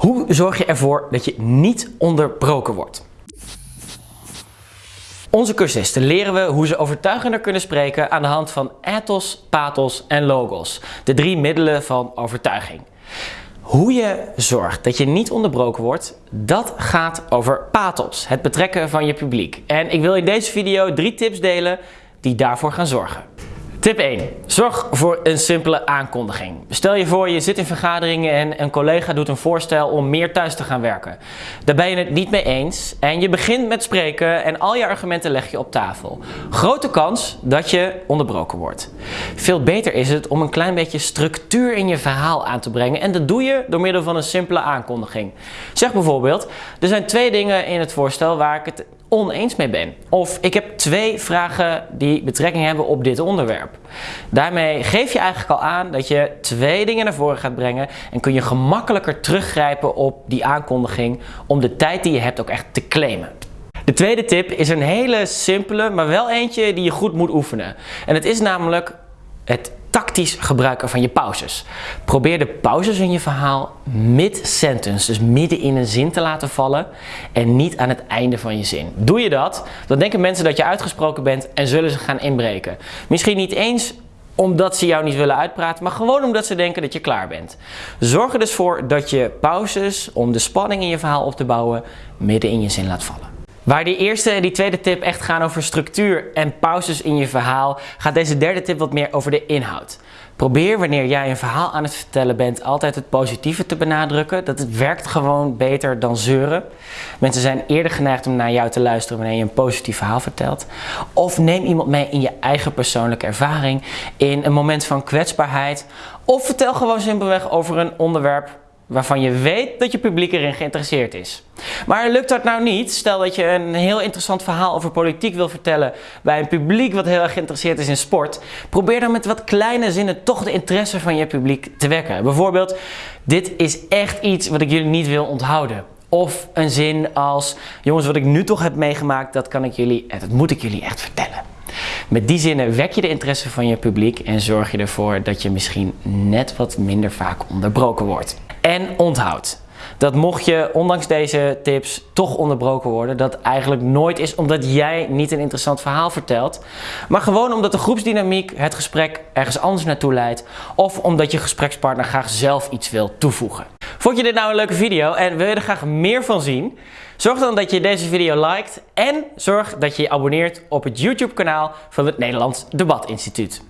Hoe zorg je ervoor dat je niet onderbroken wordt? Onze cursisten leren we hoe ze overtuigender kunnen spreken aan de hand van ethos, pathos en logos. De drie middelen van overtuiging. Hoe je zorgt dat je niet onderbroken wordt, dat gaat over pathos, het betrekken van je publiek. En ik wil in deze video drie tips delen die daarvoor gaan zorgen. Tip 1. Zorg voor een simpele aankondiging. Stel je voor je zit in vergaderingen en een collega doet een voorstel om meer thuis te gaan werken. Daar ben je het niet mee eens en je begint met spreken en al je argumenten leg je op tafel. Grote kans dat je onderbroken wordt. Veel beter is het om een klein beetje structuur in je verhaal aan te brengen en dat doe je door middel van een simpele aankondiging. Zeg bijvoorbeeld, er zijn twee dingen in het voorstel waar ik het oneens mee ben. Of ik heb twee vragen die betrekking hebben op dit onderwerp. Daarmee geef je eigenlijk al aan dat je twee dingen naar voren gaat brengen en kun je gemakkelijker teruggrijpen op die aankondiging om de tijd die je hebt ook echt te claimen. De tweede tip is een hele simpele, maar wel eentje die je goed moet oefenen. En het is namelijk het tactisch gebruiken van je pauzes. Probeer de pauzes in je verhaal mid-sentence, dus midden in een zin te laten vallen en niet aan het einde van je zin. Doe je dat, dan denken mensen dat je uitgesproken bent en zullen ze gaan inbreken. Misschien niet eens omdat ze jou niet willen uitpraten, maar gewoon omdat ze denken dat je klaar bent. Zorg er dus voor dat je pauzes, om de spanning in je verhaal op te bouwen, midden in je zin laat vallen. Waar die eerste en die tweede tip echt gaan over structuur en pauzes in je verhaal, gaat deze derde tip wat meer over de inhoud. Probeer wanneer jij een verhaal aan het vertellen bent altijd het positieve te benadrukken. Dat het werkt gewoon beter dan zeuren. Mensen zijn eerder geneigd om naar jou te luisteren wanneer je een positief verhaal vertelt. Of neem iemand mee in je eigen persoonlijke ervaring, in een moment van kwetsbaarheid. Of vertel gewoon simpelweg over een onderwerp waarvan je weet dat je publiek erin geïnteresseerd is. Maar lukt dat nou niet, stel dat je een heel interessant verhaal over politiek wil vertellen bij een publiek wat heel erg geïnteresseerd is in sport, probeer dan met wat kleine zinnen toch de interesse van je publiek te wekken. Bijvoorbeeld, dit is echt iets wat ik jullie niet wil onthouden. Of een zin als, jongens wat ik nu toch heb meegemaakt, dat kan ik jullie, dat moet ik jullie echt vertellen. Met die zinnen wek je de interesse van je publiek en zorg je ervoor dat je misschien net wat minder vaak onderbroken wordt. En onthoud dat mocht je ondanks deze tips toch onderbroken worden, dat eigenlijk nooit is omdat jij niet een interessant verhaal vertelt, maar gewoon omdat de groepsdynamiek het gesprek ergens anders naartoe leidt of omdat je gesprekspartner graag zelf iets wil toevoegen. Vond je dit nou een leuke video en wil je er graag meer van zien? Zorg dan dat je deze video liked en zorg dat je je abonneert op het YouTube kanaal van het Nederlands Debat Instituut.